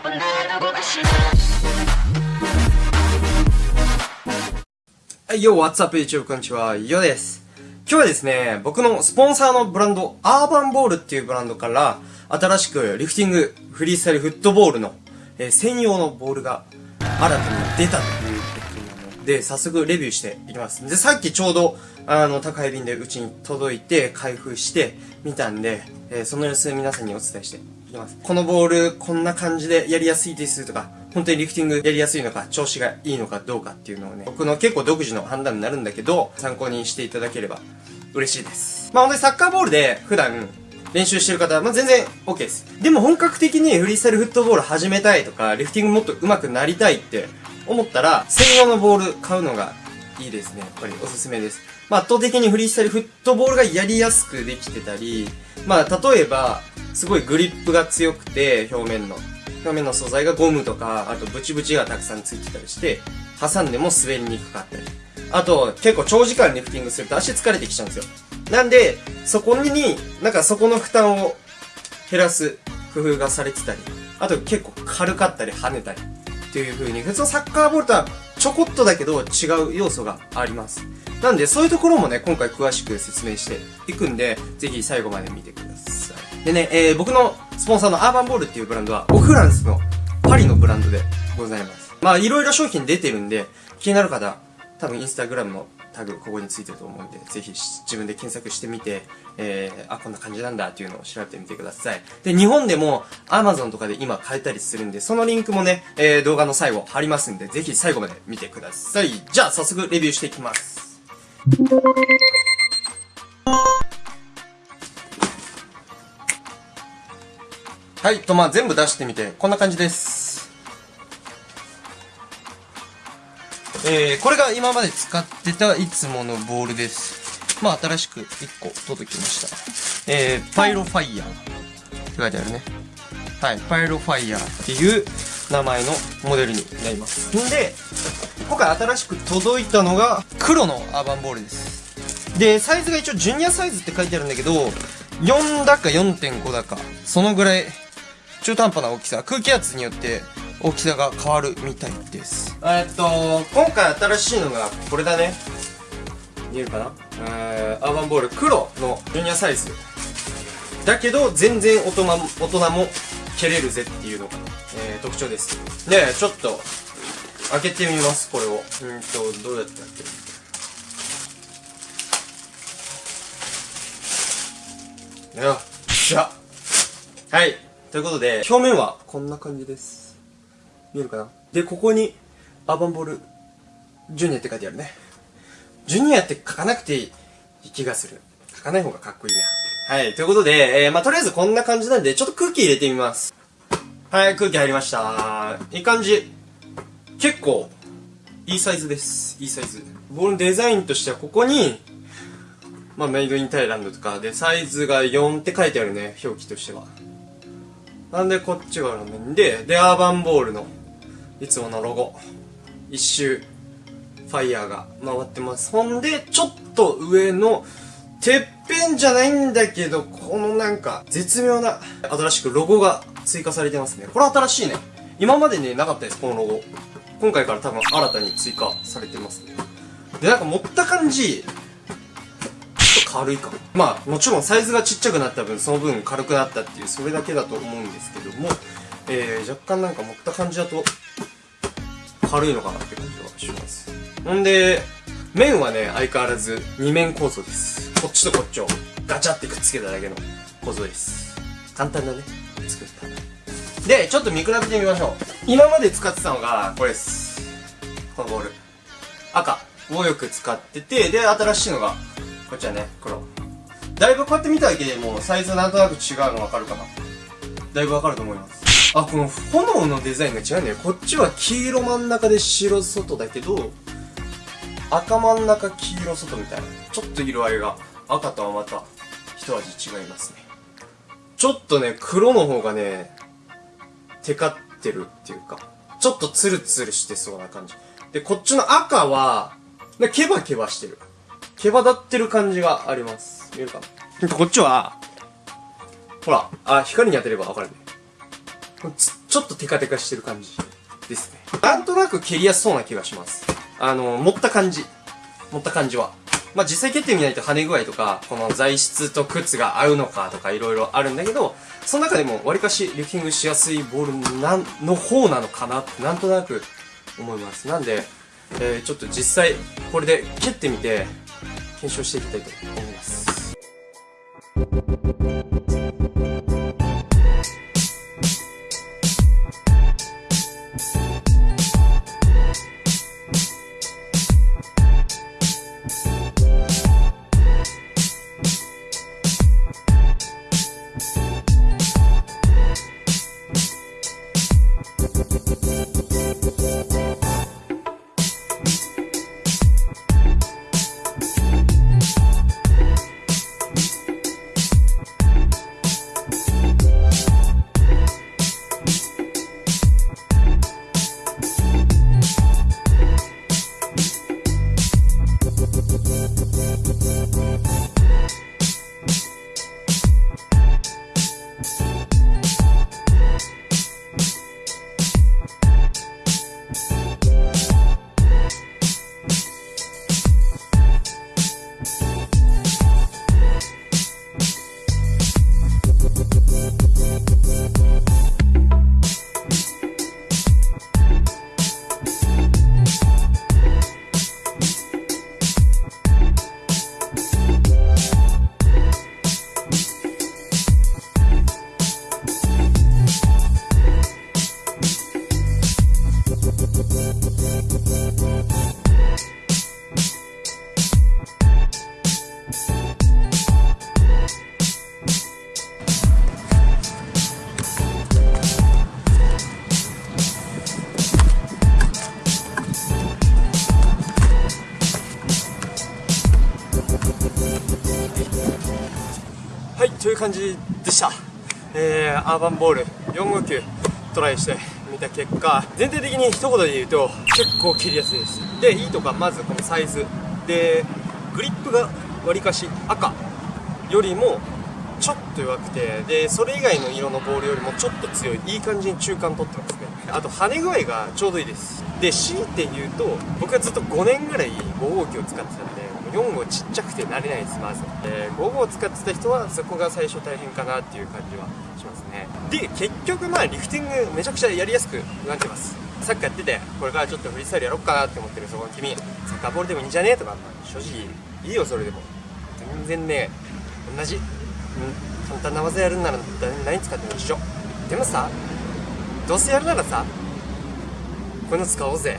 はい、よ、What's up, YouTube? こんにちは、よです。今日はですね、僕のスポンサーのブランド、アーバンボールっていうブランドから、新しくリフティング、フリースタイルフットボールの、えー、専用のボールが新たに出たということなので、早速レビューしていきます。で、さっきちょうど、あの、宅配便でうちに届いて、開封してみたんで、えー、その様子皆さんにお伝えして。このボール、こんな感じでやりやすいですとか、本当にリフティングやりやすいのか、調子がいいのかどうかっていうのをね、僕の結構独自の判断になるんだけど、参考にしていただければ嬉しいです。まあ本当にサッカーボールで普段練習してる方は、まあ、全然 OK です。でも本格的にフリースタイルフットボール始めたいとか、リフティングもっと上手くなりたいって思ったら、専用のボール買うのがいいですね。やっぱりおすすめです。まあ、圧倒的にフリースタイルフットボールがやりやすくできてたり、まあ、例えば、すごいグリップが強くて、表面の。表面の素材がゴムとか、あとブチブチがたくさんついてたりして、挟んでも滑りにくかったり。あと、結構長時間リフティングすると足疲れてきちゃうんですよ。なんで、そこに、なんかそこの負担を減らす工夫がされてたり、あと結構軽かったり跳ねたりっていう風に、普通のサッカーボールとはちょこっとだけど違う要素があります。なんで、そういうところもね、今回詳しく説明していくんで、ぜひ最後まで見てください。でね、えー、僕のスポンサーのアーバンボールっていうブランドは、オフランスのパリのブランドでございます。まあ、いろいろ商品出てるんで、気になる方、多分インスタグラムのタグここについてると思うんで、ぜひ自分で検索してみて、えー、あ、こんな感じなんだっていうのを調べてみてください。で、日本でも Amazon とかで今買えたりするんで、そのリンクもね、えー、動画の最後貼りますんで、ぜひ最後まで見てください。じゃあ、早速レビューしていきます。はい、とまあ全部出してみて、こんな感じです。えー、これが今まで使ってたいつものボールです。まあ新しく1個届きました。えー、パイロファイヤーって書いてあるね。はい、パイロファイヤーっていう名前のモデルになります。んで、今回新しく届いたのが黒のアーバンボールですでサイズが一応ジュニアサイズって書いてあるんだけど4だか4.5だかそのぐらい中途半端な大きさ空気圧によって大きさが変わるみたいです。えっと今回新しいのがこれだね。見えるかな？えー、アーバンボール黒のジュニアサイズ。だけど全然大人大人も蹴れるぜっていうのが、えー、特徴です。でちょっと開けてみますこれを。うんとどうやって開ける？よっしゃ。はい。ということで表面はこんな感じです。見えるかな？でここにアーバンボールジュニアって書いてあるね。ジュニアって書かなくていい気がする。書かない方がかっこいいな。はいということで、えー、まあ、とりあえずこんな感じなんでちょっと空気入れてみます。はい空気入りました。いい感じ。結構いいサイズです。いいサイズ。ボールのデザインとしてはここにまあメイドインタイランドとかでサイズが4って書いてあるね表記としては。なんでこっちがあるんででアーバンボールのいつものロゴ。一周ファイヤーが回ってます。ほんでちょっと上のてっぺんじゃないんだけどこのなんか絶妙な新しくロゴが追加されてますね。これ新しいね。今までねなかったですこのロゴ。今回から多分新たに追加されてますね。でなんか持った感じ軽いかまあもちろんサイズがちっちゃくなった分その分軽くなったっていうそれだけだと思うんですけどもえー、若干なんか持った感じだと軽いのかなって感じはします。ほんで面はね相変わらず二面構造です。こっちとこっちをガチャってくっつけただけの構造です。簡単だね。作ったでちょっと見比べてみましょう。今まで使ってたのがこれです。このボール。赤。をよく使っててで新しいのがこっちはね黒。だいぶこうやって見ただけでもうサイズなんとなく違うの分かるかな。だいぶ分かると思います。あこの炎のデザインが違うんだよこっちは黄色真ん中で白外だけど赤真ん中黄色外みたいなちょっと色合いが赤とはまた一味違いますねちょっとね黒の方がねテカってるっていうか、ちょっとツルツルしてそうな感じ。で、こっちの赤は、ケバケバしてる。ケバ立ってる感じがあります。見えるかな？こっちは、ほら、あ、光に当てればわかるね。ちょっとテカテカしてる感じ。ですね。なんとなく蹴りやすそうな気がします。あの、持った感じ。持った感じは。まあ、実際蹴ってみないと跳ね具合とか、この材質と靴が合うのかとかいろいろあるんだけど、その中でもわりかしリフティングしやすいボールなんの方なのかなってなんとなく思います。なんで、えー、ちょっと実際これで蹴ってみて検証していきたいと思います。という感じでした、えー、アーバンボール4号球トライしてみた結果全体的に一言で言うと結構切りやすいです。でいいとかまずこのサイズ。でグリップがわりかし赤。よりもちょっと弱くてでそれ以外の色のボールよりもちょっと強い。いい感じに中間取ってますね。あと跳ね具合がちょうどいいです。で強いて言うと僕はずっと5年ぐらい5号機を使ってたんで4号ちっちゃくて慣れないですまず、えー、5号使ってた人はそこが最初大変かなっていう感じはしますね。で結局まあリフティングめちゃくちゃやりやすくなってます。サッカーやっててこれからちょっとフリースタイルやろうかなって思ってるそこの君。サッカーボールでもいいんじゃねえとか。正直いいよそれでも。全然ね同じ、うん、簡単な技やるんなら何使っても一緒。でもさどうせやるならさこういうの使おうぜ。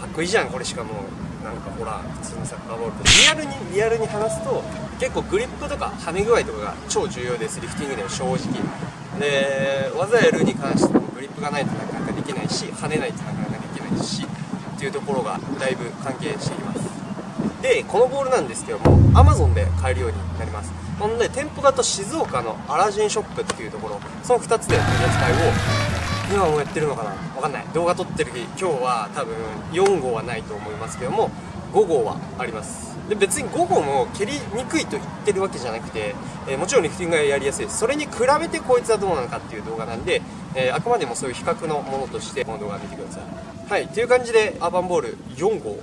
かっこいいじゃんこれしかもう。なんかほら普通のサッカーボールとリアルにリアルに話すと結構グリップとか跳ね具合とかが超重要ですリフティングでも正直。で技やるに関してもグリップがないとなかなかできないし跳ねないとなかなかできないしっていうところがだいぶ関係しています。でこのボールなんですけども Amazon で買えるようになります。ほんで店舗だと静岡のアラジンショップっていうところその2つで取り扱いを今もやってるのかな？わかんない。動画撮ってる日今日は多分4号はないと思いますけども5号はあります。で別に5号も蹴りにくいと言ってるわけじゃなくて、えー、もちろんリフティングがやりやすいそれに比べてこいつはどうなのかっていう動画なんで、えー、あくまでもそういう比較のものとしてこの動画を見てください。はいという感じでアーバンボール4号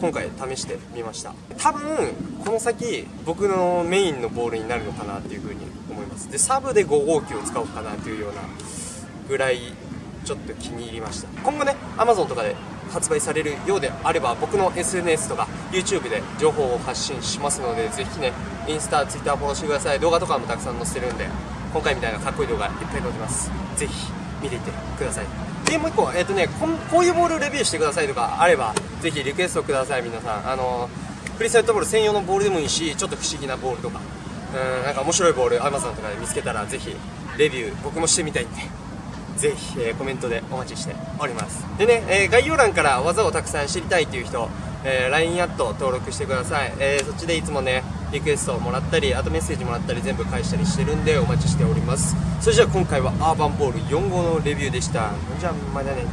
今回試してみました。多分この先僕のメインのボールになるのかなっていうふうに思います。でサブで5号機を使おうかなというようなぐらいちょっと気に入りました。今後ね Amazon とかで発売されるようであれば僕の SNS とか YouTube で情報を発信しますのでぜひねインスタ、Twitter フォローしてください。動画とかもたくさん載せてるんで今回みたいなかっこいい動画いっぱい載ってます。ぜひ見ていってください。でもう一個え、ー、とねここういうボールレビューしてくださいとかあればぜひリクエストください皆さん。あのフリーサイトボール専用のボールでもいいしちょっと不思議なボールとか。うんなんか面白いボール Amazon とかで見つけたらぜひレビュー僕もしてみたいんで。ぜひ、えー、コメントでお待ちしております。でね、えー、概要欄から技をたくさん知りたいという人、えー、LINE アット登録してください、えそっちでいつもねリクエストをもらったりあとメッセージもらったり全部返したりしてるんでお待ちしております。それじゃあ今回はアーバンボール4号のレビューでした。じゃあまたね。